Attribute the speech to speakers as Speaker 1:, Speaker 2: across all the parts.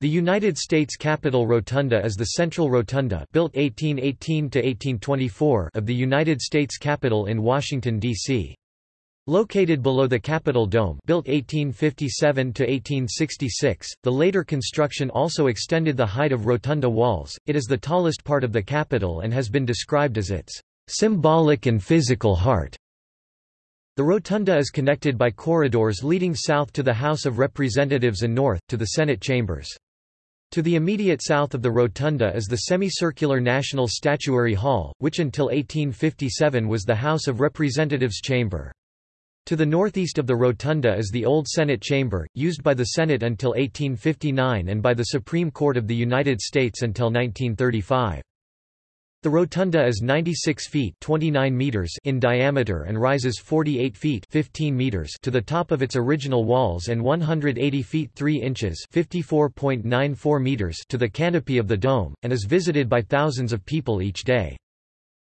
Speaker 1: The United States Capitol Rotunda is the central rotunda built 1818–1824 of the United States Capitol in Washington, D.C. Located below the Capitol Dome built 1857–1866, the later construction also extended the height of rotunda walls, it is the tallest part of the Capitol and has been described as its "...symbolic and physical heart." The rotunda is connected by corridors leading south to the House of Representatives and north, to the Senate chambers. To the immediate south of the rotunda is the semicircular National Statuary Hall, which until 1857 was the House of Representatives chamber. To the northeast of the rotunda is the Old Senate Chamber, used by the Senate until 1859 and by the Supreme Court of the United States until 1935. The rotunda is 96 feet 29 meters in diameter and rises 48 feet 15 meters to the top of its original walls and 180 feet 3 inches 54.94 meters to the canopy of the dome, and is visited by thousands of people each day.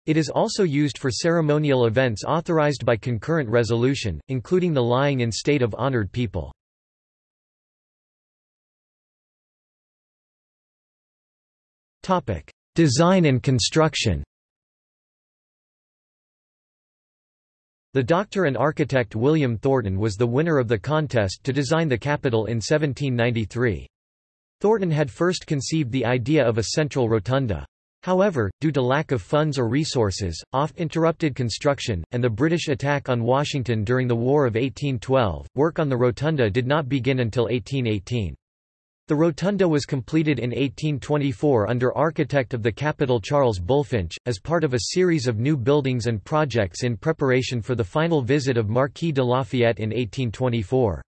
Speaker 1: It is also used for ceremonial events authorized by concurrent resolution, including the lying in state of honored people. Design and construction The doctor and architect William Thornton was the winner of the contest to design the Capitol in 1793. Thornton had first conceived the idea of a central rotunda. However, due to lack of funds or resources, oft-interrupted construction, and the British attack on Washington during the War of 1812, work on the rotunda did not begin until 1818. The rotunda was completed in 1824 under architect of the Capitol Charles Bulfinch, as part of a series of new buildings and projects in preparation for the final visit of Marquis de Lafayette in 1824.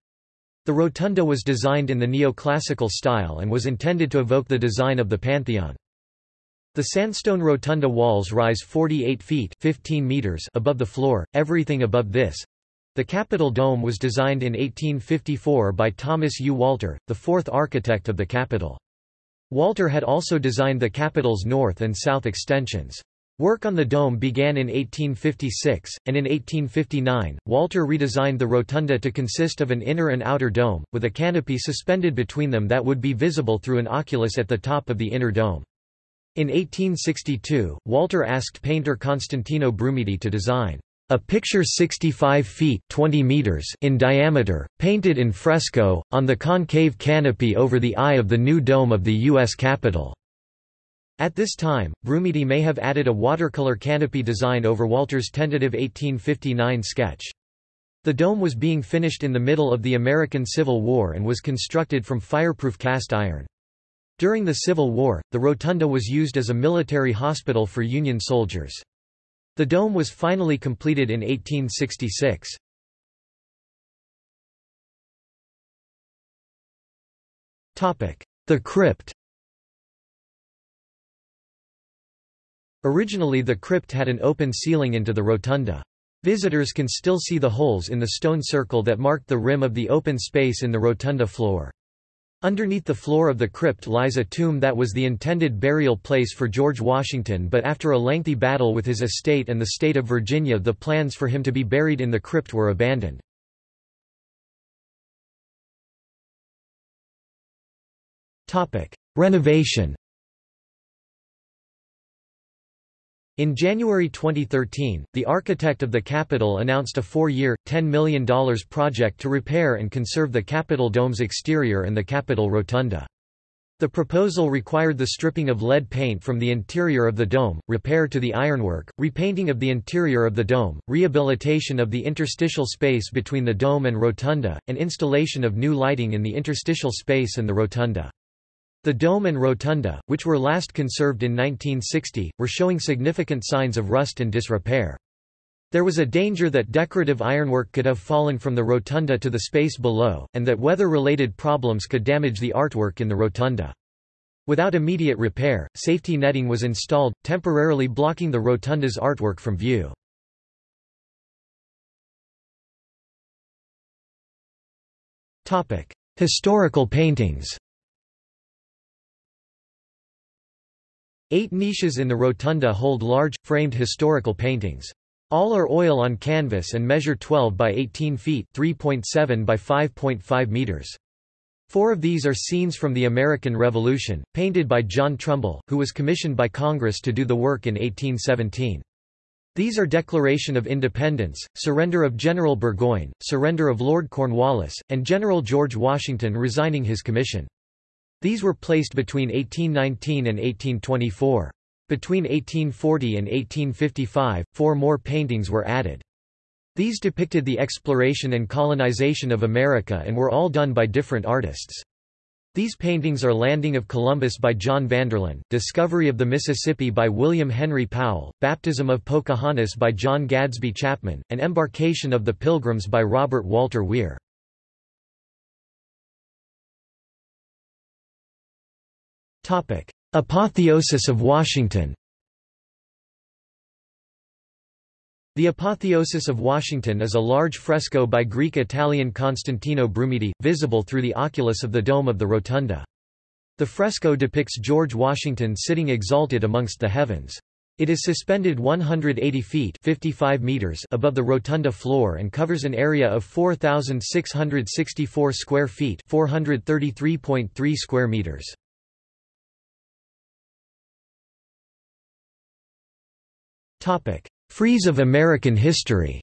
Speaker 1: The rotunda was designed in the neoclassical style and was intended to evoke the design of the Pantheon. The sandstone rotunda walls rise 48 feet 15 meters above the floor, everything above this, the Capitol Dome was designed in 1854 by Thomas U. Walter, the fourth architect of the Capitol. Walter had also designed the Capitol's north and south extensions. Work on the dome began in 1856, and in 1859, Walter redesigned the rotunda to consist of an inner and outer dome, with a canopy suspended between them that would be visible through an oculus at the top of the inner dome. In 1862, Walter asked painter Constantino Brumidi to design a picture 65 feet 20 meters in diameter, painted in fresco, on the concave canopy over the eye of the new dome of the U.S. Capitol. At this time, Brumidi may have added a watercolor canopy design over Walter's tentative 1859 sketch. The dome was being finished in the middle of the American Civil War and was constructed from fireproof cast iron. During the Civil War, the rotunda was used as a military hospital for Union soldiers. The dome was finally completed in 1866. The crypt Originally the crypt had an open ceiling into the rotunda. Visitors can still see the holes in the stone circle that marked the rim of the open space in the rotunda floor. Underneath the floor of the crypt lies a tomb that was the intended burial place for George Washington but after a lengthy battle with his estate and the state of Virginia the plans for him to be buried in the crypt were abandoned. Renovation In January 2013, the architect of the Capitol announced a four-year, $10 million project to repair and conserve the Capitol Dome's exterior and the Capitol Rotunda. The proposal required the stripping of lead paint from the interior of the dome, repair to the ironwork, repainting of the interior of the dome, rehabilitation of the interstitial space between the dome and rotunda, and installation of new lighting in the interstitial space and the rotunda. The dome and rotunda, which were last conserved in 1960, were showing significant signs of rust and disrepair. There was a danger that decorative ironwork could have fallen from the rotunda to the space below, and that weather-related problems could damage the artwork in the rotunda. Without immediate repair, safety netting was installed, temporarily blocking the rotunda's artwork from view. Historical paintings Eight niches in the rotunda hold large, framed historical paintings. All are oil on canvas and measure 12 by 18 feet 3.7 by 5.5 meters. Four of these are scenes from the American Revolution, painted by John Trumbull, who was commissioned by Congress to do the work in 1817. These are Declaration of Independence, Surrender of General Burgoyne, Surrender of Lord Cornwallis, and General George Washington resigning his commission. These were placed between 1819 and 1824. Between 1840 and 1855, four more paintings were added. These depicted the exploration and colonization of America and were all done by different artists. These paintings are Landing of Columbus by John Vanderlyn, Discovery of the Mississippi by William Henry Powell, Baptism of Pocahontas by John Gadsby Chapman, and Embarkation of the Pilgrims by Robert Walter Weir. Apotheosis of Washington The Apotheosis of Washington is a large fresco by Greek-Italian Constantino Brumidi, visible through the oculus of the dome of the rotunda. The fresco depicts George Washington sitting exalted amongst the heavens. It is suspended 180 feet 55 meters above the rotunda floor and covers an area of 4,664 square feet 433.3 square meters. Topic. Frieze of American history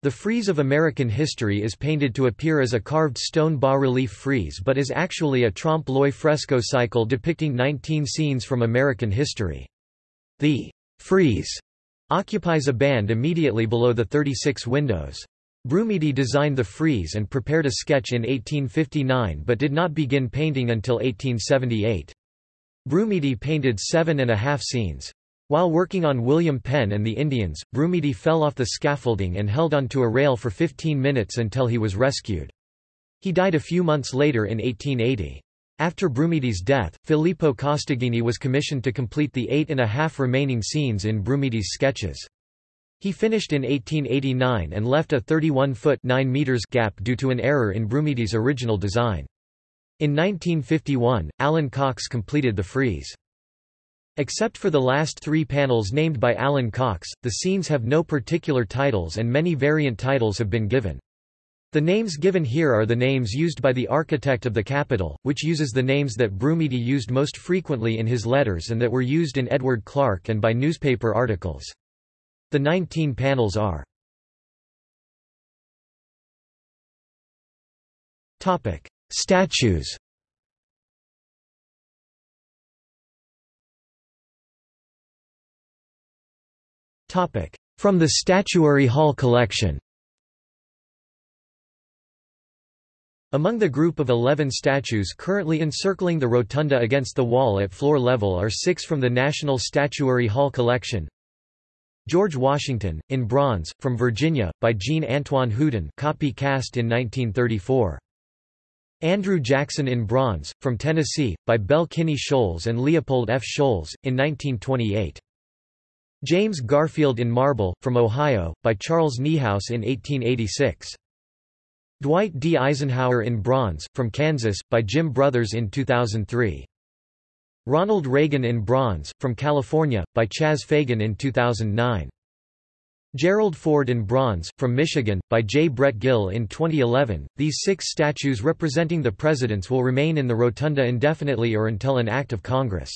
Speaker 1: The frieze of American history is painted to appear as a carved stone bas-relief frieze but is actually a trompe-l'oeil fresco cycle depicting 19 scenes from American history. The frieze occupies a band immediately below the 36 windows. Brumidi designed the frieze and prepared a sketch in 1859 but did not begin painting until 1878. Brumidi painted seven and a half scenes. While working on William Penn and the Indians, Brumidi fell off the scaffolding and held onto a rail for 15 minutes until he was rescued. He died a few months later in 1880. After Brumidi's death, Filippo Costaggini was commissioned to complete the eight and a half remaining scenes in Brumidi's sketches. He finished in 1889 and left a 31-foot gap due to an error in Brumidi's original design. In 1951, Allyn Cox completed the frieze. Except for the last three panels named by Allyn Cox, the scenes have no particular titles and many variant titles have been given. The names given here are the names used by the architect of the Capitol, which uses the names that Brumidi used most frequently in his letters and that were used in Edward Clark and by newspaper articles. The 19 panels are Statues From the Statuary Hall collection Among the group of 11 statues currently encircling the rotunda against the wall at floor level are six from the National Statuary Hall collection. George Washington, in bronze, from Virginia, by Jean Antoine Houdon copy cast in 1934. Andrew Jackson in bronze, from Tennessee, by Belle Kinney Scholz and Leopold F. Scholz, in 1928. James Garfield in marble, from Ohio, by Charles Niehaus in 1886. Dwight D. Eisenhower in bronze, from Kansas, by Jim Brothers in 2003. Ronald Reagan in bronze, from California, by Chas Fagan in 2009. Gerald Ford in bronze, from Michigan, by J. Brett Gill in 2011. These six statues representing the presidents will remain in the rotunda indefinitely or until an act of Congress.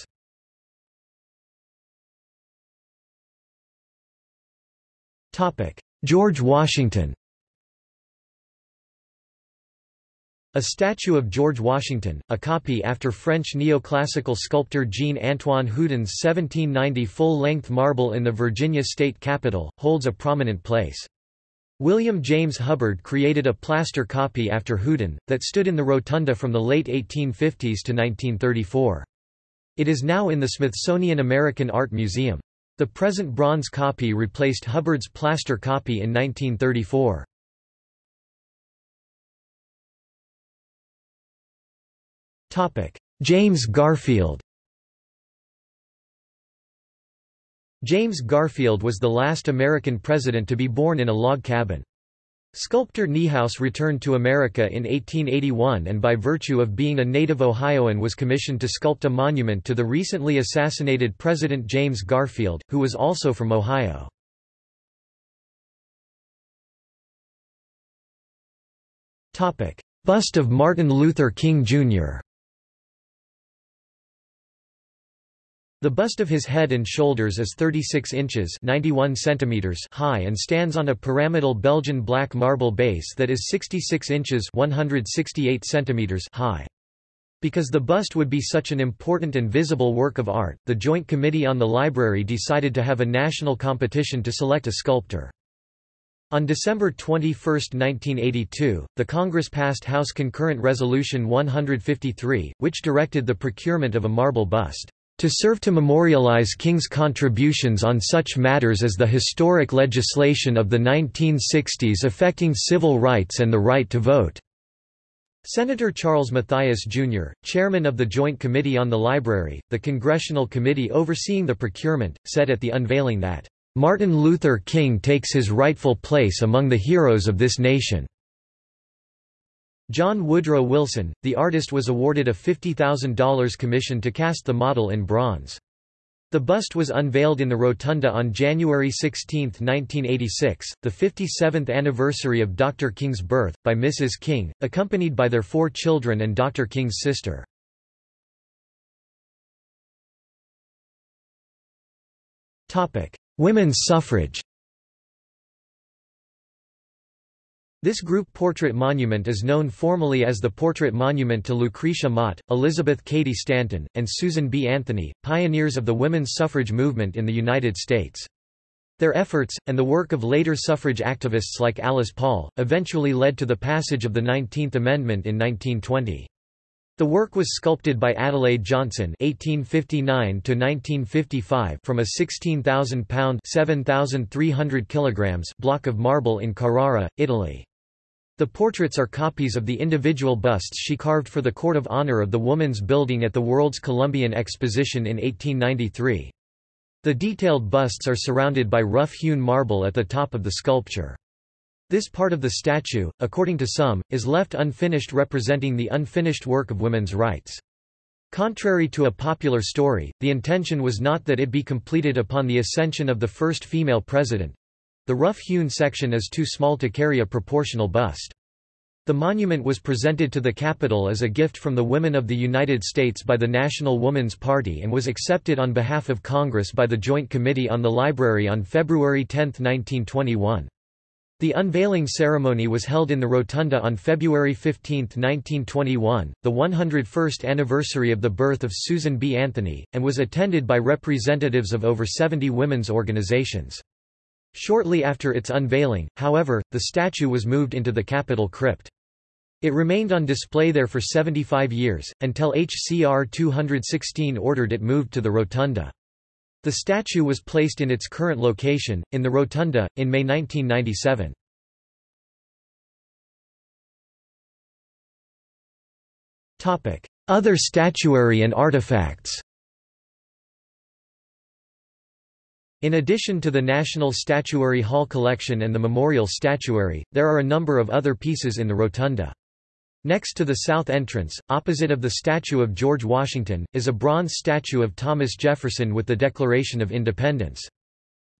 Speaker 1: George Washington A statue of George Washington, a copy after French neoclassical sculptor Jean-Antoine Houdon's 1790 full-length marble in the Virginia state capitol, holds a prominent place. William James Hubbard created a plaster copy after Houdon, that stood in the rotunda from the late 1850s to 1934. It is now in the Smithsonian American Art Museum. The present bronze copy replaced Hubbard's plaster copy in 1934. James Garfield James Garfield was the last American president to be born in a log cabin. Sculptor Niehaus returned to America in 1881 and by virtue of being a native Ohioan was commissioned to sculpt a monument to the recently assassinated President James Garfield, who was also from Ohio. Bust of Martin Luther King, Jr. The bust of his head and shoulders is 36 inches 91 centimeters high and stands on a pyramidal Belgian black marble base that is 66 inches 168 centimeters high. Because the bust would be such an important and visible work of art, the Joint Committee on the Library decided to have a national competition to select a sculptor. On December 21, 1982, the Congress passed House Concurrent Resolution 153, which directed the procurement of a marble bust to serve to memorialize King's contributions on such matters as the historic legislation of the 1960s affecting civil rights and the right to vote." Senator Charles Mathias, Jr., chairman of the Joint Committee on the Library, the congressional committee overseeing the procurement, said at the unveiling that, "...Martin Luther King takes his rightful place among the heroes of this nation." John Woodrow Wilson, the artist was awarded a $50,000 commission to cast the model in bronze. The bust was unveiled in the Rotunda on January 16, 1986, the 57th anniversary of Dr. King's birth, by Mrs. King, accompanied by their four children and Dr. King's sister. Women's suffrage This group portrait monument is known formally as the Portrait Monument to Lucretia Mott, Elizabeth Cady Stanton, and Susan B. Anthony, pioneers of the women's suffrage movement in the United States. Their efforts, and the work of later suffrage activists like Alice Paul, eventually led to the passage of the 19th Amendment in 1920. The work was sculpted by Adelaide Johnson (1859–1955) from a 16,000-pound (7,300 kilograms) block of marble in Carrara, Italy. The portraits are copies of the individual busts she carved for the Court of Honor of the Woman's Building at the World's Columbian Exposition in 1893. The detailed busts are surrounded by rough-hewn marble at the top of the sculpture. This part of the statue, according to some, is left unfinished representing the unfinished work of women's rights. Contrary to a popular story, the intention was not that it be completed upon the ascension of the first female president. The rough-hewn section is too small to carry a proportional bust. The monument was presented to the Capitol as a gift from the women of the United States by the National Woman's Party and was accepted on behalf of Congress by the Joint Committee on the Library on February 10, 1921. The unveiling ceremony was held in the Rotunda on February 15, 1921, the 101st anniversary of the birth of Susan B. Anthony, and was attended by representatives of over 70 women's organizations. Shortly after its unveiling, however, the statue was moved into the Capitol crypt. It remained on display there for 75 years, until HCR 216 ordered it moved to the Rotunda. The statue was placed in its current location, in the Rotunda, in May 1997. Other statuary and artifacts In addition to the National Statuary Hall collection and the Memorial Statuary, there are a number of other pieces in the Rotunda. Next to the south entrance, opposite of the statue of George Washington, is a bronze statue of Thomas Jefferson with the Declaration of Independence.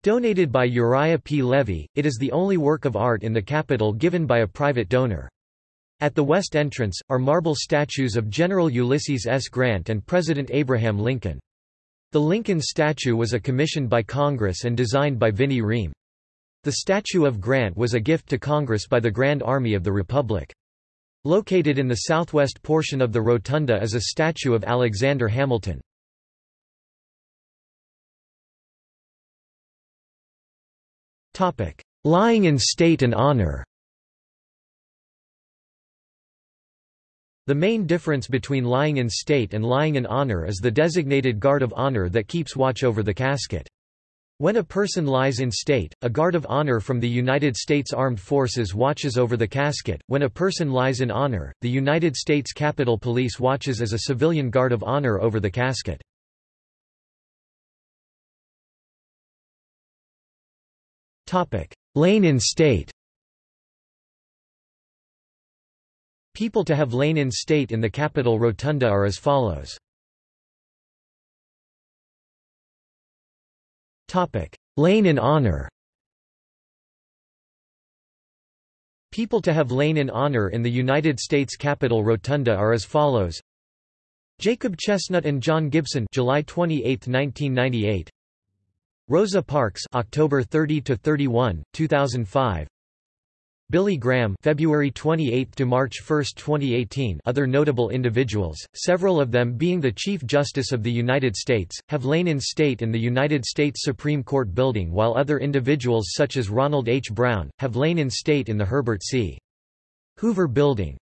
Speaker 1: Donated by Uriah P. Levy, it is the only work of art in the Capitol given by a private donor. At the west entrance, are marble statues of General Ulysses S. Grant and President Abraham Lincoln. The Lincoln statue was a commissioned by Congress and designed by Vinnie Ream. The statue of Grant was a gift to Congress by the Grand Army of the Republic. Located in the southwest portion of the rotunda is a statue of Alexander Hamilton. Lying in state and honor The main difference between lying in state and lying in honor is the designated guard of honor that keeps watch over the casket. When a person lies in state, a guard of honor from the United States Armed Forces watches over the casket. When a person lies in honor, the United States Capitol Police watches as a civilian guard of honor over the casket. Topic: Lain in state. People to have lain in state in the Capitol Rotunda are as follows. Lain in honor. People to have lain in honor in the United States Capitol Rotunda are as follows Jacob Chestnut and John Gibson July 28, 1998 Rosa Parks October 30 to 31 2005 Billy Graham February 28 to March 1, 2018 Other notable individuals, several of them being the Chief Justice of the United States, have lain in state in the United States Supreme Court building while other individuals such as Ronald H. Brown, have lain in state in the Herbert C. Hoover Building.